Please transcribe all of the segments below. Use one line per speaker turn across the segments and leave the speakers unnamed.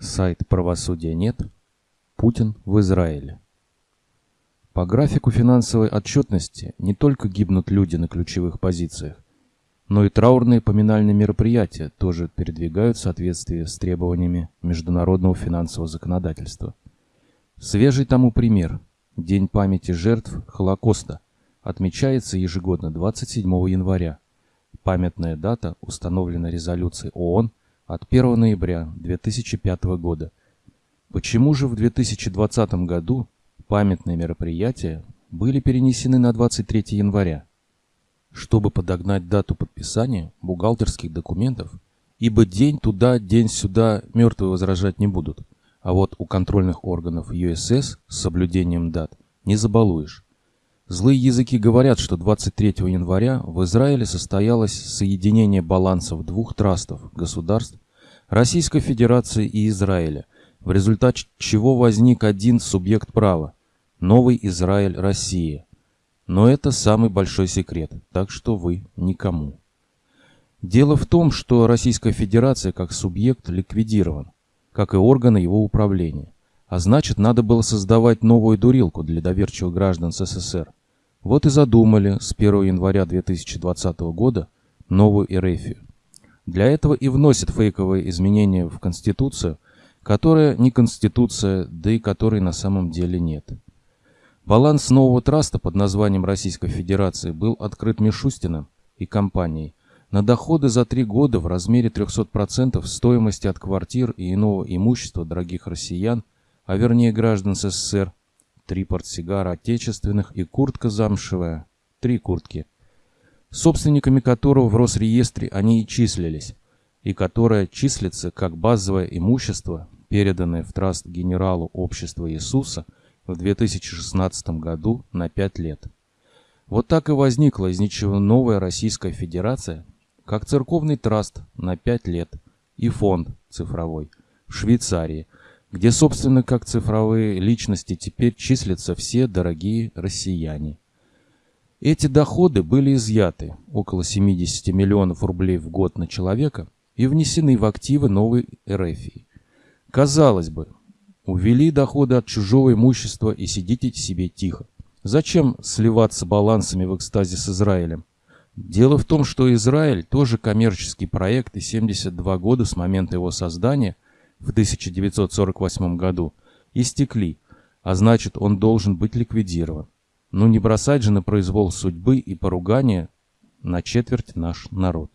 Сайт «Правосудия нет». Путин в Израиле. По графику финансовой отчетности не только гибнут люди на ключевых позициях, но и траурные поминальные мероприятия тоже передвигают в соответствии с требованиями международного финансового законодательства. Свежий тому пример – День памяти жертв Холокоста отмечается ежегодно 27 января. Памятная дата установлена резолюцией ООН от 1 ноября 2005 года. Почему же в 2020 году памятные мероприятия были перенесены на 23 января? Чтобы подогнать дату подписания бухгалтерских документов, ибо день туда, день сюда мертвые возражать не будут, а вот у контрольных органов ЮСС с соблюдением дат не забалуешь. Злые языки говорят, что 23 января в Израиле состоялось соединение балансов двух трастов государств Российской Федерации и Израиля, в результате чего возник один субъект права – Новый Израиль Россия. Но это самый большой секрет, так что вы никому. Дело в том, что Российская Федерация как субъект ликвидирован, как и органы его управления. А значит, надо было создавать новую дурилку для доверчивых граждан СССР. Вот и задумали с 1 января 2020 года новую Эрефию. Для этого и вносят фейковые изменения в Конституцию, которая не Конституция, да и которой на самом деле нет. Баланс нового траста под названием Российской Федерации был открыт Мишустиным и компанией на доходы за три года в размере 300% стоимости от квартир и иного имущества дорогих россиян, а вернее граждан СССР, три портсигара отечественных и куртка замшевая, три куртки – собственниками которого в Росреестре они и числились, и которое числится как базовое имущество, переданное в траст генералу Общества Иисуса в 2016 году на 5 лет. Вот так и возникла из ничего новая Российская Федерация, как церковный траст на 5 лет и фонд цифровой в Швейцарии, где, собственно, как цифровые личности теперь числятся все дорогие россияне. Эти доходы были изъяты, около 70 миллионов рублей в год на человека, и внесены в активы новой РФИ. Казалось бы, увели доходы от чужого имущества и сидите себе тихо. Зачем сливаться балансами в экстазе с Израилем? Дело в том, что Израиль тоже коммерческий проект, и 72 года с момента его создания в 1948 году истекли, а значит он должен быть ликвидирован. Ну не бросать же на произвол судьбы и поругания на четверть наш народ.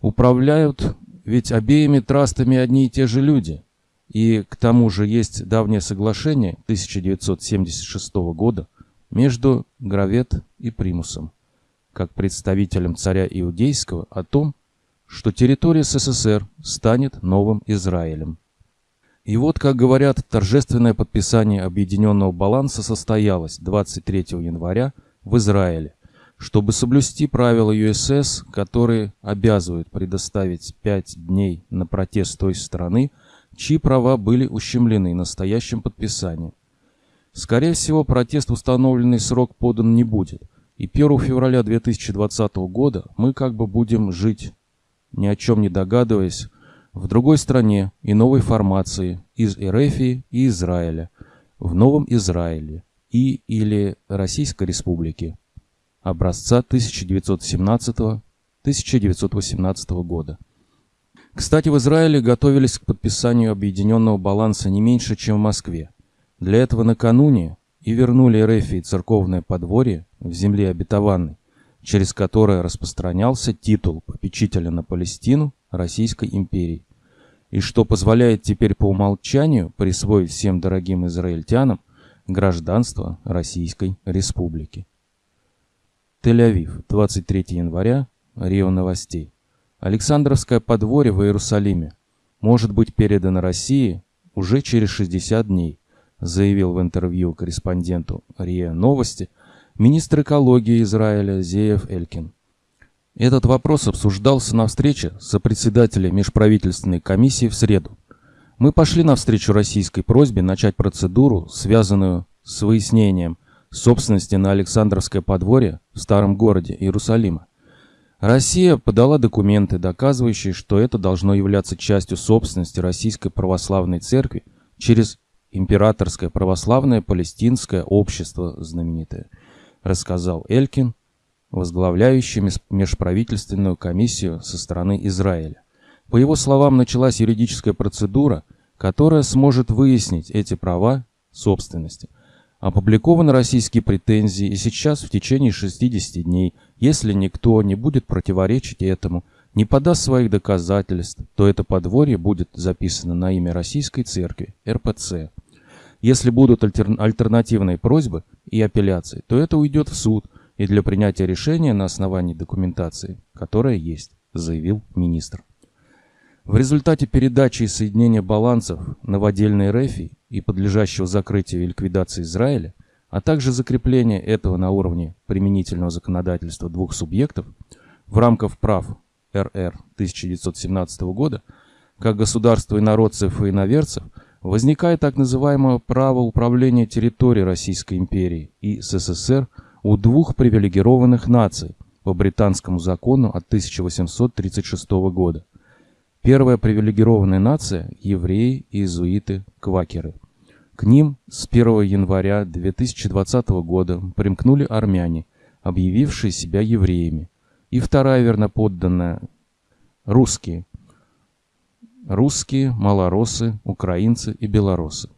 Управляют ведь обеими трастами одни и те же люди. И к тому же есть давнее соглашение 1976 года между Гравет и Примусом, как представителем царя Иудейского, о том, что территория СССР станет новым Израилем. И вот, как говорят, торжественное подписание объединенного баланса состоялось 23 января в Израиле, чтобы соблюсти правила ЮСС, которые обязывают предоставить 5 дней на протест той страны, чьи права были ущемлены настоящим подписанием. Скорее всего, протест установленный срок подан не будет, и 1 февраля 2020 года мы как бы будем жить, ни о чем не догадываясь, в другой стране и новой формации из Эрефии и Израиля, в Новом Израиле и или Российской Республики образца 1917-1918 года. Кстати, в Израиле готовились к подписанию объединенного баланса не меньше, чем в Москве. Для этого накануне и вернули Эрефии церковное подворье в земле обетованной, через которое распространялся титул попечителя на Палестину Российской империи и что позволяет теперь по умолчанию присвоить всем дорогим израильтянам гражданство Российской Республики. Тель-Авив, 23 января, Рио Новостей. Александровское подворье в Иерусалиме может быть передано России уже через 60 дней, заявил в интервью корреспонденту РИА Новости министр экологии Израиля Зеев Элькин. Этот вопрос обсуждался на встрече со председателем межправительственной комиссии в среду. Мы пошли навстречу российской просьбе начать процедуру, связанную с выяснением собственности на Александровское подворье в старом городе Иерусалима. Россия подала документы, доказывающие, что это должно являться частью собственности Российской Православной Церкви через Императорское Православное Палестинское Общество знаменитое, рассказал Элькин, возглавляющий межправительственную комиссию со стороны Израиля. По его словам, началась юридическая процедура, которая сможет выяснить эти права собственности. Опубликованы российские претензии, и сейчас в течение 60 дней, если никто не будет противоречить этому, не подаст своих доказательств, то это подворье будет записано на имя Российской Церкви, РПЦ. Если будут альтер... альтернативные просьбы и апелляции, то это уйдет в суд и для принятия решения на основании документации, которая есть, заявил министр. В результате передачи и соединения балансов новодельной РЭФИ и подлежащего закрытию и ликвидации Израиля, а также закрепления этого на уровне применительного законодательства двух субъектов в рамках прав РР 1917 года, как государства инородцев и иноверцев, возникает так называемое право управления территорией Российской империи и СССР у двух привилегированных наций по британскому закону от 1836 года – Первая привилегированная нация – евреи, иезуиты, квакеры. К ним с 1 января 2020 года примкнули армяне, объявившие себя евреями. И вторая верноподданная – русские. Русские, малоросы, украинцы и белорусы.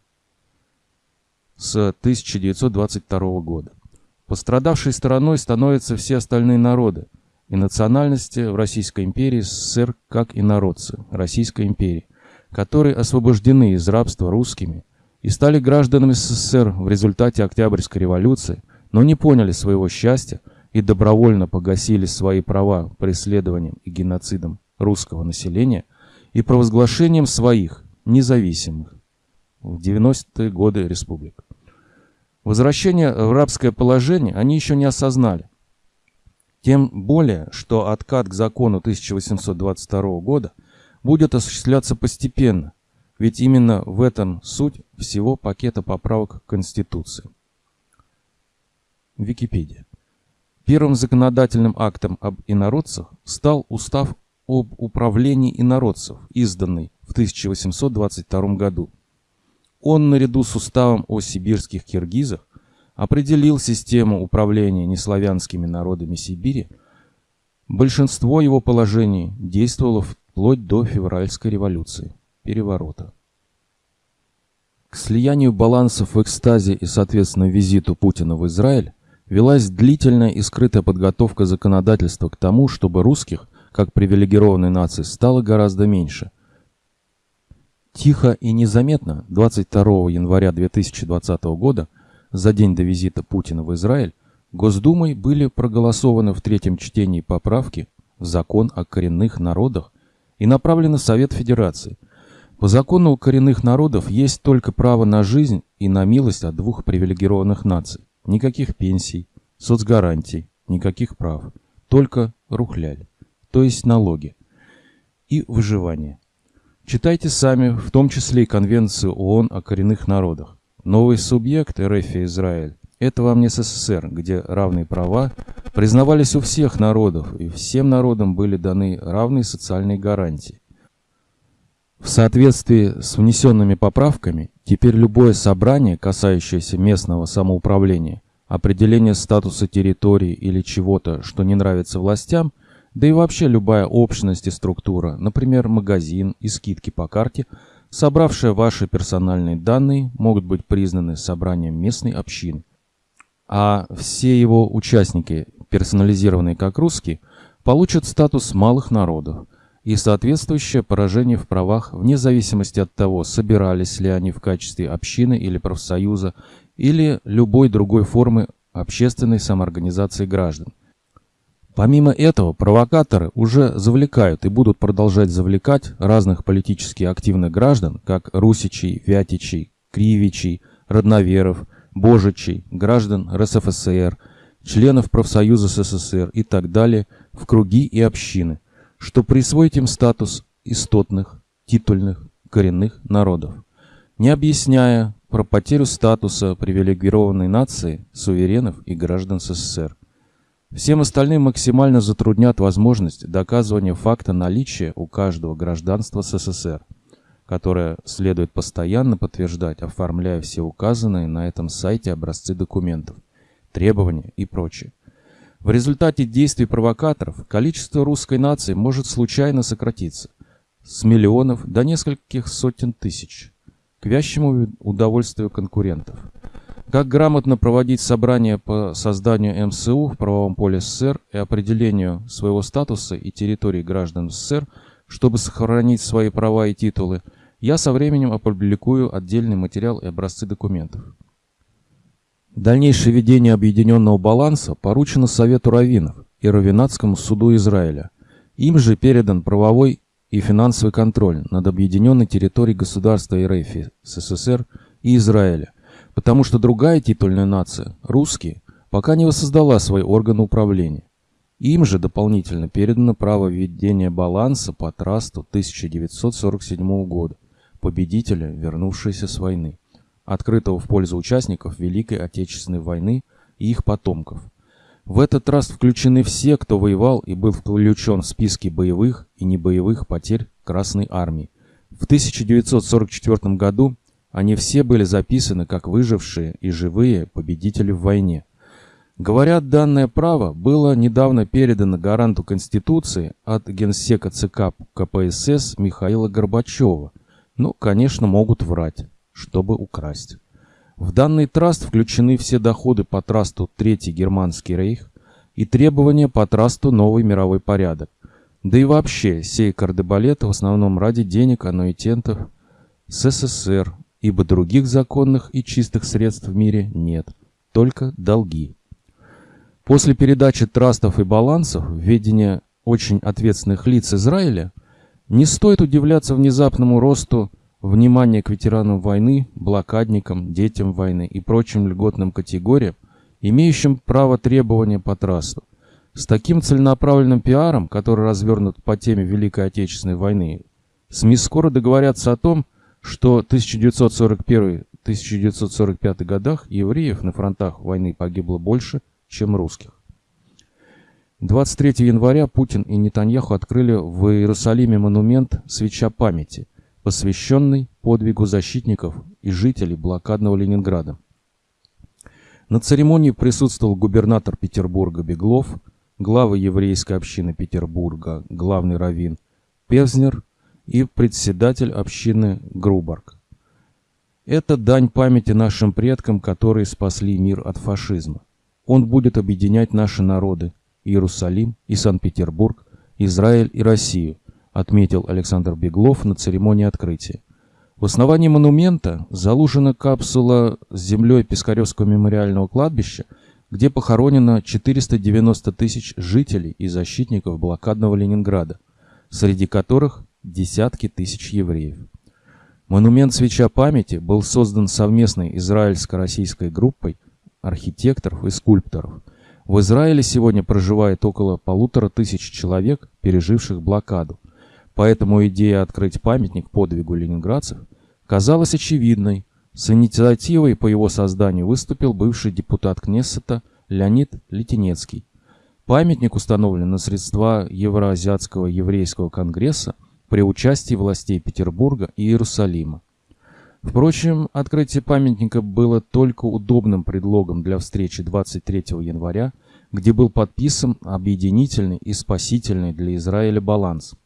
С 1922 года. Пострадавшей стороной становятся все остальные народы – и национальности в Российской империи СССР как и народцы Российской империи, которые освобождены из рабства русскими и стали гражданами СССР в результате Октябрьской революции, но не поняли своего счастья и добровольно погасили свои права преследованием и геноцидом русского населения и провозглашением своих независимых в 90-е годы республик. Возвращение в рабское положение они еще не осознали, тем более, что откат к закону 1822 года будет осуществляться постепенно, ведь именно в этом суть всего пакета поправок к Конституции. Википедия. Первым законодательным актом об инородцах стал Устав об управлении инородцев, изданный в 1822 году. Он, наряду с Уставом о сибирских киргизах, определил систему управления неславянскими народами Сибири, большинство его положений действовало вплоть до февральской революции, переворота. К слиянию балансов в экстазе и, соответственно, визиту Путина в Израиль велась длительная и скрытая подготовка законодательства к тому, чтобы русских, как привилегированной нации, стало гораздо меньше. Тихо и незаметно 22 января 2020 года – за день до визита Путина в Израиль Госдумой были проголосованы в третьем чтении поправки в закон о коренных народах и направлены в Совет Федерации. По закону у коренных народов есть только право на жизнь и на милость от двух привилегированных наций. Никаких пенсий, соцгарантий, никаких прав. Только рухляль, то есть налоги. И выживание. Читайте сами, в том числе и Конвенцию ООН о коренных народах. Новый субъект РФ Израиль – это вам не СССР, где равные права признавались у всех народов, и всем народам были даны равные социальные гарантии. В соответствии с внесенными поправками, теперь любое собрание, касающееся местного самоуправления, определение статуса территории или чего-то, что не нравится властям, да и вообще любая общность и структура, например, магазин и скидки по карте – собравшие ваши персональные данные, могут быть признаны собранием местной общины. А все его участники, персонализированные как русские, получат статус малых народов и соответствующее поражение в правах вне зависимости от того, собирались ли они в качестве общины или профсоюза или любой другой формы общественной самоорганизации граждан. Помимо этого, провокаторы уже завлекают и будут продолжать завлекать разных политически активных граждан, как Русичей, Вятичей, Кривичей, Родноверов, Божичей, граждан РСФСР, членов профсоюза СССР и так далее в круги и общины, что присвоить им статус истотных, титульных, коренных народов, не объясняя про потерю статуса привилегированной нации, суверенов и граждан СССР. Всем остальным максимально затруднят возможность доказывания факта наличия у каждого гражданства СССР, которое следует постоянно подтверждать, оформляя все указанные на этом сайте образцы документов, требования и прочее. В результате действий провокаторов количество русской нации может случайно сократиться с миллионов до нескольких сотен тысяч, к вящему удовольствию конкурентов. Как грамотно проводить собрания по созданию МСУ в правовом поле СССР и определению своего статуса и территории граждан СССР, чтобы сохранить свои права и титулы, я со временем опубликую отдельный материал и образцы документов. Дальнейшее ведение объединенного баланса поручено Совету раввинов и Равинатскому суду Израиля. Им же передан правовой и финансовый контроль над объединенной территорией государства РФ, СССР и Израиля, потому что другая титульная нация, русские, пока не воссоздала свои органы управления. Им же дополнительно передано право введения баланса по трасту 1947 года, победителя, вернувшегося с войны открытого в пользу участников Великой Отечественной войны и их потомков. В этот траст включены все, кто воевал и был включен в списки боевых и небоевых потерь Красной Армии. В 1944 году они все были записаны как выжившие и живые победители в войне. Говорят, данное право было недавно передано гаранту Конституции от генсека ЦК КПСС Михаила Горбачева. Ну, конечно, могут врать чтобы украсть. В данный траст включены все доходы по трасту Третий Германский рейх и требования по трасту Новый мировой порядок. Да и вообще, сей кардебалет в основном ради денег аннуитентов СССР, ибо других законных и чистых средств в мире нет, только долги. После передачи трастов и балансов в ведение очень ответственных лиц Израиля не стоит удивляться внезапному росту Внимание к ветеранам войны, блокадникам, детям войны и прочим льготным категориям, имеющим право требования по трасту. С таким целенаправленным пиаром, который развернут по теме Великой Отечественной войны, СМИ скоро договорятся о том, что в 1941-1945 годах евреев на фронтах войны погибло больше, чем русских. 23 января Путин и Нетаньяху открыли в Иерусалиме монумент «Свеча памяти», посвященный подвигу защитников и жителей блокадного Ленинграда. На церемонии присутствовал губернатор Петербурга Беглов, глава еврейской общины Петербурга, главный раввин Певзнер и председатель общины Грубарк. Это дань памяти нашим предкам, которые спасли мир от фашизма. Он будет объединять наши народы – Иерусалим и Санкт-Петербург, Израиль и Россию – отметил Александр Беглов на церемонии открытия. В основании монумента заложена капсула с землей Пискаревского мемориального кладбища, где похоронено 490 тысяч жителей и защитников блокадного Ленинграда, среди которых десятки тысяч евреев. Монумент «Свеча памяти» был создан совместной израильско-российской группой архитекторов и скульпторов. В Израиле сегодня проживает около полутора тысяч человек, переживших блокаду. Поэтому идея открыть памятник подвигу ленинградцев казалась очевидной. С инициативой по его созданию выступил бывший депутат Кнессета Леонид Литинецкий. Памятник установлен на средства Евроазиатского еврейского конгресса при участии властей Петербурга и Иерусалима. Впрочем, открытие памятника было только удобным предлогом для встречи 23 января, где был подписан объединительный и спасительный для Израиля баланс –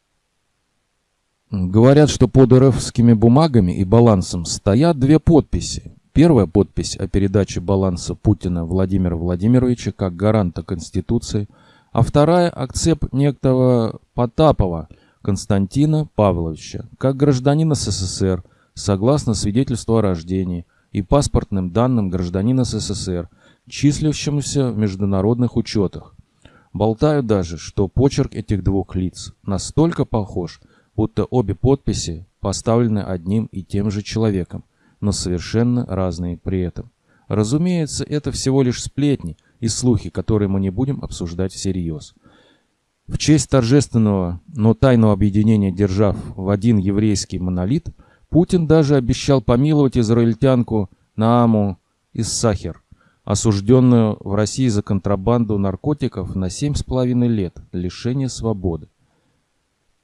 Говорят, что под РФскими бумагами и балансом стоят две подписи. Первая подпись о передаче баланса Путина Владимира Владимировича как гаранта Конституции, а вторая – акцепт некого Потапова Константина Павловича как гражданина СССР согласно свидетельству о рождении и паспортным данным гражданина СССР, числящемуся в международных учетах. Болтают даже, что почерк этих двух лиц настолько похож – будто обе подписи поставлены одним и тем же человеком, но совершенно разные при этом. Разумеется, это всего лишь сплетни и слухи, которые мы не будем обсуждать всерьез. В честь торжественного, но тайного объединения держав в один еврейский монолит, Путин даже обещал помиловать израильтянку Нааму из Сахер, осужденную в России за контрабанду наркотиков на 7,5 лет лишения свободы.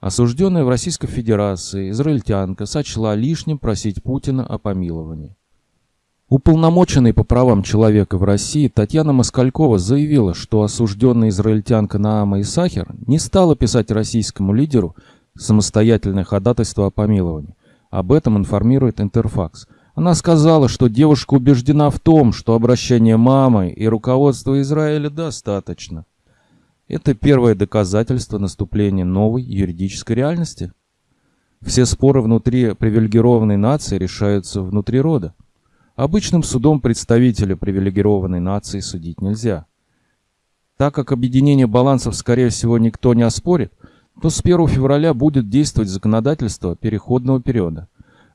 Осужденная в Российской Федерации израильтянка сочла лишним просить Путина о помиловании. Уполномоченный по правам человека в России Татьяна Москалькова заявила, что осужденная израильтянка Наама Исахер не стала писать российскому лидеру самостоятельное ходатайство о помиловании. Об этом информирует Интерфакс. Она сказала, что девушка убеждена в том, что обращение мамы и руководства Израиля достаточно. Это первое доказательство наступления новой юридической реальности. Все споры внутри привилегированной нации решаются внутри рода. Обычным судом представителя привилегированной нации судить нельзя. Так как объединение балансов, скорее всего, никто не оспорит, то с 1 февраля будет действовать законодательство переходного периода.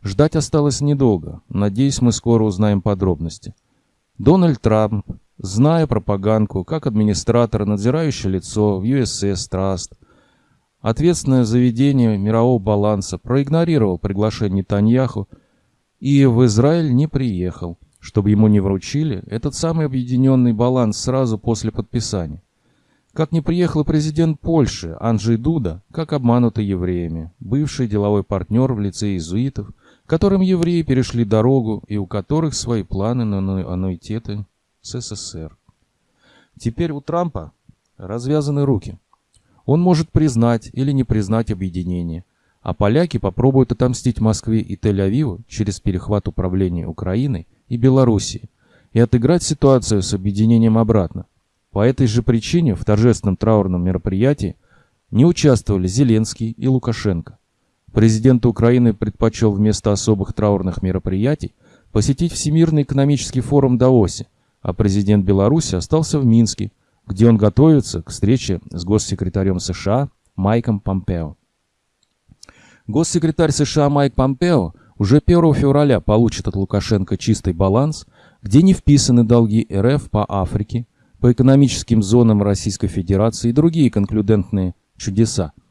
Ждать осталось недолго. Надеюсь, мы скоро узнаем подробности. Дональд Трамп Зная пропаганку, как администратор, надзирающее лицо в USS Trust, ответственное заведение мирового баланса проигнорировал приглашение Таньяху и в Израиль не приехал, чтобы ему не вручили этот самый объединенный баланс сразу после подписания. Как не приехал президент Польши Анджей Дуда, как обманутый евреями, бывший деловой партнер в лице иезуитов, которым евреи перешли дорогу и у которых свои планы на аннуитеты СССР. Теперь у Трампа развязаны руки. Он может признать или не признать объединение, а поляки попробуют отомстить Москве и Тель-Авиву через перехват управления Украиной и Белоруссией и отыграть ситуацию с объединением обратно. По этой же причине в торжественном траурном мероприятии не участвовали Зеленский и Лукашенко. Президент Украины предпочел вместо особых траурных мероприятий посетить Всемирный экономический форум Даосе, а президент Беларуси остался в Минске, где он готовится к встрече с госсекретарем США Майком Помпео. Госсекретарь США Майк Помпео уже 1 февраля получит от Лукашенко чистый баланс, где не вписаны долги РФ по Африке, по экономическим зонам Российской Федерации и другие конклюдентные чудеса –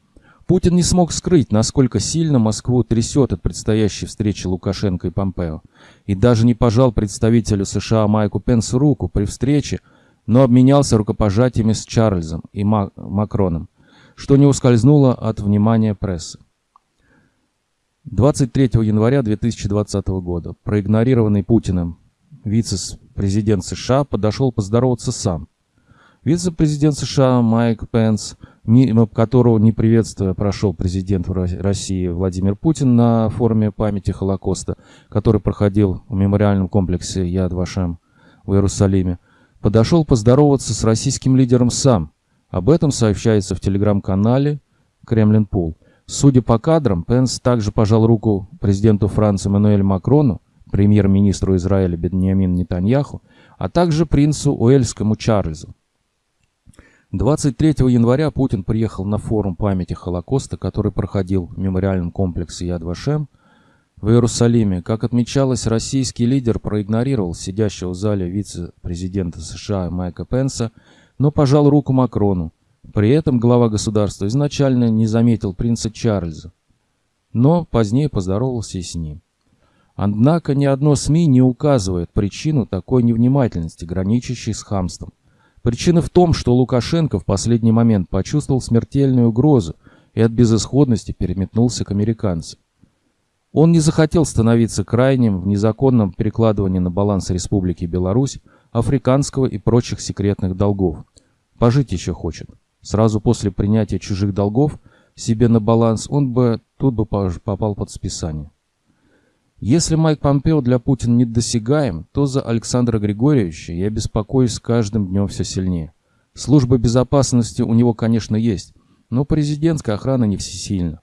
Путин не смог скрыть, насколько сильно Москву трясет от предстоящей встречи Лукашенко и Помпео, и даже не пожал представителю США Майку Пенсу руку при встрече, но обменялся рукопожатиями с Чарльзом и Макроном, что не ускользнуло от внимания прессы. 23 января 2020 года проигнорированный Путиным вице-президент США подошел поздороваться сам. Вице-президент США Майк Пенс – мимо которого не приветствуя прошел президент России Владимир Путин на форуме памяти Холокоста, который проходил в мемориальном комплексе Яд Вашем в Иерусалиме, подошел поздороваться с российским лидером сам. Об этом сообщается в телеграм-канале Кремлин Пул. Судя по кадрам, Пенс также пожал руку президенту Франции Мануэлю Макрону, премьер-министру Израиля Беньямин Нетаньяху, а также принцу Уэльскому Чарльзу. 23 января Путин приехал на форум памяти Холокоста, который проходил в мемориальном комплексе Яд Вашем в Иерусалиме. Как отмечалось, российский лидер проигнорировал сидящего в зале вице-президента США Майка Пенса, но пожал руку Макрону. При этом глава государства изначально не заметил принца Чарльза, но позднее поздоровался и с ним. Однако ни одно СМИ не указывает причину такой невнимательности, граничащей с хамством. Причина в том, что Лукашенко в последний момент почувствовал смертельную угрозу и от безысходности переметнулся к американцам. Он не захотел становиться крайним в незаконном перекладывании на баланс Республики Беларусь африканского и прочих секретных долгов. Пожить еще хочет. Сразу после принятия чужих долгов себе на баланс он бы тут бы попал под списание. Если Майк Помпео для Путина недосягаем, то за Александра Григорьевича я беспокоюсь с каждым днем все сильнее. Служба безопасности у него, конечно, есть, но президентская охрана не всесильна.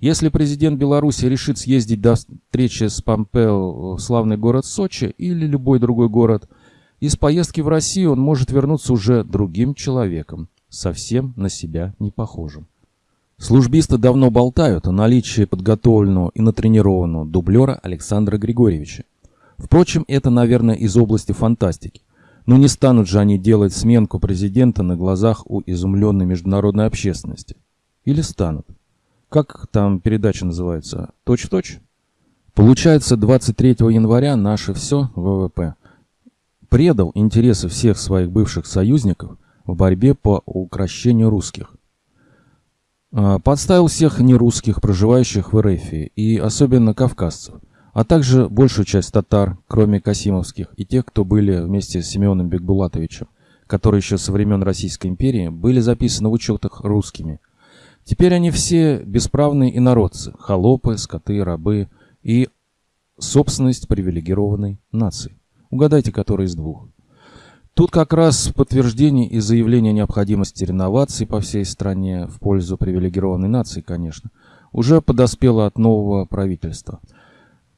Если президент Беларуси решит съездить до встречи с Помпео в славный город Сочи или любой другой город, из поездки в Россию он может вернуться уже другим человеком, совсем на себя не похожим. Службисты давно болтают о наличии подготовленного и натренированного дублера Александра Григорьевича. Впрочем, это, наверное, из области фантастики. Но не станут же они делать сменку президента на глазах у изумленной международной общественности. Или станут. Как там передача называется? Точь-в-точь? -точь? Получается, 23 января наше все ВВП предал интересы всех своих бывших союзников в борьбе по укрощению русских. А, подставил всех нерусских, проживающих в РФ, и особенно кавказцев, а также большую часть татар, кроме Касимовских, и тех, кто были вместе с Семеном Бекбулатовичем, которые еще со времен Российской империи были записаны в учетах русскими. Теперь они все бесправные инородцы, холопы, скоты, рабы и собственность привилегированной нации. Угадайте, который из двух. Тут как раз подтверждение и заявление необходимости реновации по всей стране в пользу привилегированной нации, конечно, уже подоспело от нового правительства.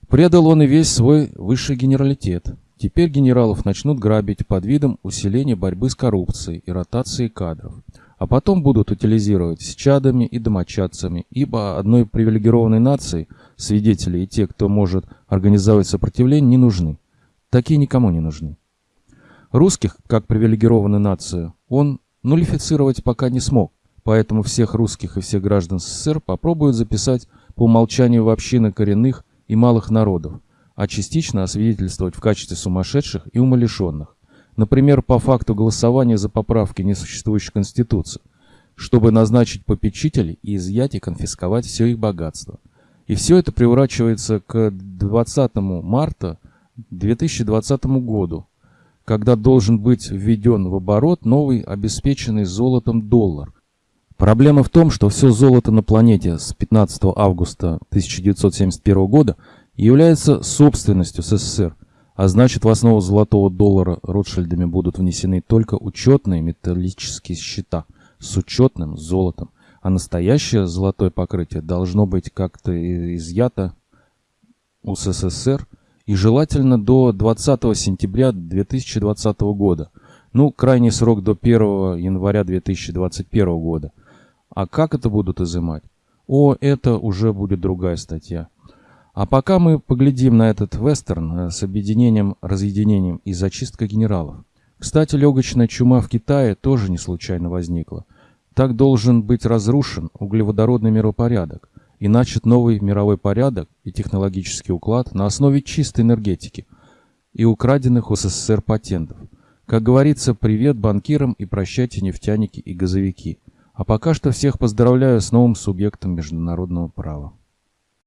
Предал он и весь свой высший генералитет. Теперь генералов начнут грабить под видом усиления борьбы с коррупцией и ротации кадров. А потом будут утилизировать с чадами и домочадцами, ибо одной привилегированной нации свидетели и те, кто может организовать сопротивление, не нужны. Такие никому не нужны. Русских, как привилегированную нацию, он нулифицировать пока не смог, поэтому всех русских и всех граждан СССР попробуют записать по умолчанию в общины коренных и малых народов, а частично освидетельствовать в качестве сумасшедших и умалишенных. Например, по факту голосования за поправки несуществующей Конституции, чтобы назначить попечителей и изъять и конфисковать все их богатство. И все это приурачивается к 20 марта 2020 году, когда должен быть введен в оборот новый обеспеченный золотом доллар. Проблема в том, что все золото на планете с 15 августа 1971 года является собственностью СССР, а значит в основу золотого доллара Ротшильдами будут внесены только учетные металлические счета с учетным золотом, а настоящее золотое покрытие должно быть как-то изъято у СССР и желательно до 20 сентября 2020 года. Ну, крайний срок до 1 января 2021 года. А как это будут изымать? О, это уже будет другая статья. А пока мы поглядим на этот вестерн э, с объединением, разъединением и зачисткой генералов. Кстати, легочная чума в Китае тоже не случайно возникла. Так должен быть разрушен углеводородный миропорядок и начат новый мировой порядок и технологический уклад на основе чистой энергетики и украденных у СССР патентов. Как говорится, привет банкирам и прощайте нефтяники и газовики. А пока что всех поздравляю с новым субъектом международного права.